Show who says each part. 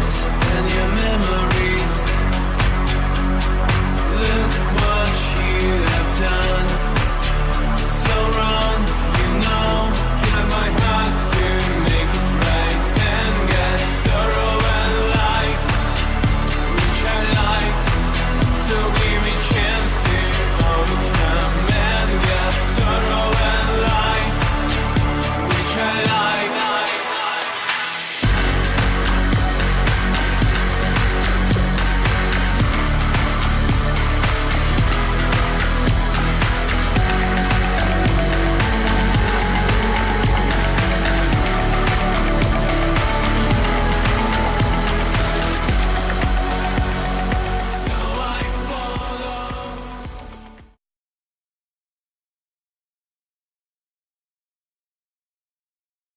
Speaker 1: dreams